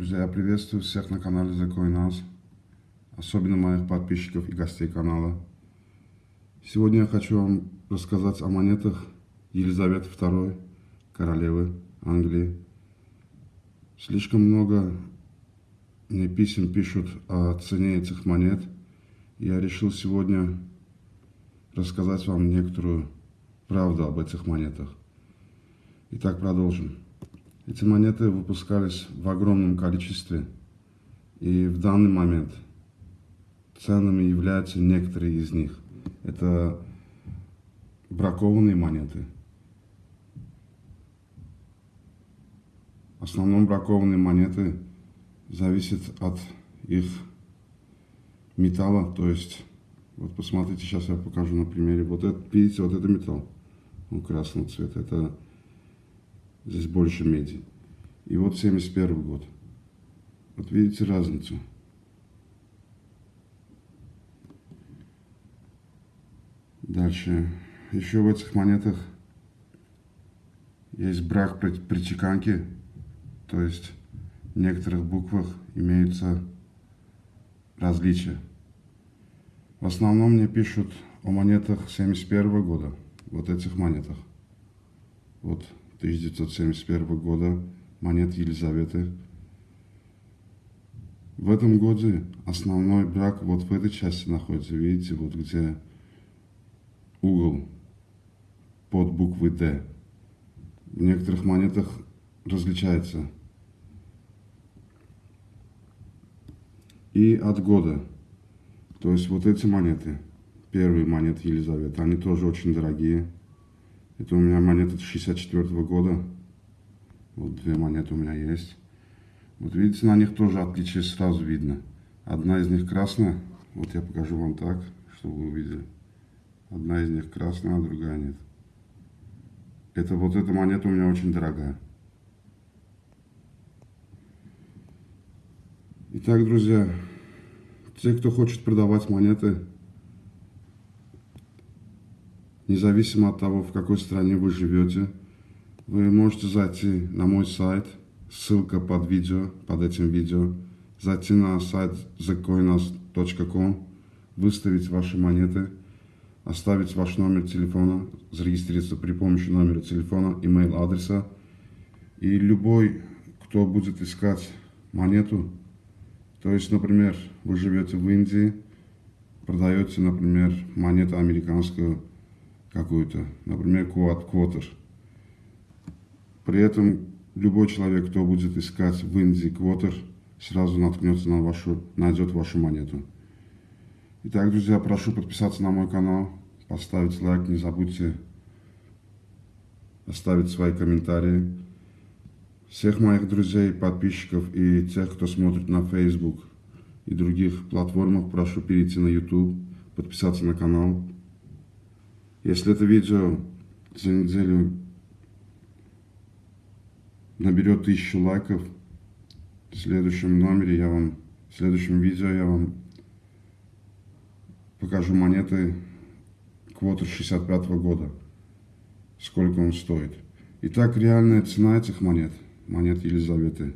Друзья, я приветствую всех на канале The Coin House, особенно моих подписчиков и гостей канала. Сегодня я хочу вам рассказать о монетах Елизаветы II, королевы Англии. Слишком много мне писем пишут о цене этих монет. Я решил сегодня рассказать вам некоторую правду об этих монетах. Итак, продолжим. Эти монеты выпускались в огромном количестве, и в данный момент ценными являются некоторые из них. Это бракованные монеты. В основном бракованные монеты зависят от их металла, то есть, вот посмотрите, сейчас я покажу на примере. Вот это, видите, вот это металл, он красного цвета, это Здесь больше меди. И вот 71 год. Вот видите разницу. Дальше. Еще в этих монетах есть брак при чеканке. То есть в некоторых буквах имеются различия. В основном мне пишут о монетах 71 года. Вот этих монетах. Вот 1971 года монет Елизаветы. В этом году основной брак вот в этой части находится, видите, вот где угол под буквой D. В некоторых монетах различается. И от года. То есть вот эти монеты, первые монеты Елизаветы, они тоже очень дорогие. Это у меня монета 64 -го года. Вот две монеты у меня есть. Вот видите, на них тоже отличие сразу видно. Одна из них красная. Вот я покажу вам так, чтобы вы увидели. Одна из них красная, а другая нет. Это вот эта монета у меня очень дорогая. Итак, друзья, те, кто хочет продавать монеты, независимо от того, в какой стране вы живете, вы можете зайти на мой сайт, ссылка под видео, под этим видео, зайти на сайт thecoinas.com, выставить ваши монеты, оставить ваш номер телефона, зарегистрироваться при помощи номера телефона, email адреса. И любой, кто будет искать монету, то есть, например, вы живете в Индии, продаете, например, монету американскую какую-то, например, квотер. При этом любой человек, кто будет искать в Индии квотер, сразу наткнется на вашу, найдет вашу монету. Итак, друзья, прошу подписаться на мой канал, поставить лайк, не забудьте оставить свои комментарии. Всех моих друзей, подписчиков и тех, кто смотрит на Facebook и других платформах, прошу перейти на YouTube, подписаться на канал, если это видео за неделю наберет тысячу лайков, в следующем номере я вам, в следующем видео я вам покажу монеты квотер 65 -го года, сколько он стоит. Итак, реальная цена этих монет, монет Елизаветы,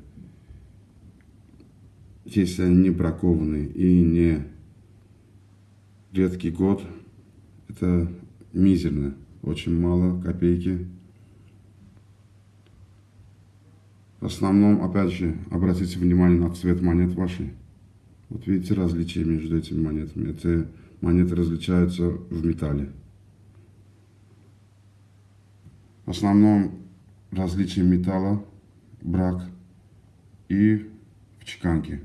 если они не бракованные и не редкий год, это мизерно, очень мало, копейки. В основном, опять же, обратите внимание на цвет монет вашей. Вот видите различия между этими монетами. Эти монеты различаются в металле. В основном различие металла, брак и в чеканке.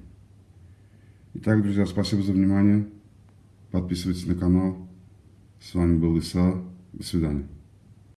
Итак, друзья, спасибо за внимание. Подписывайтесь на канал. С вами был Иса. До свидания.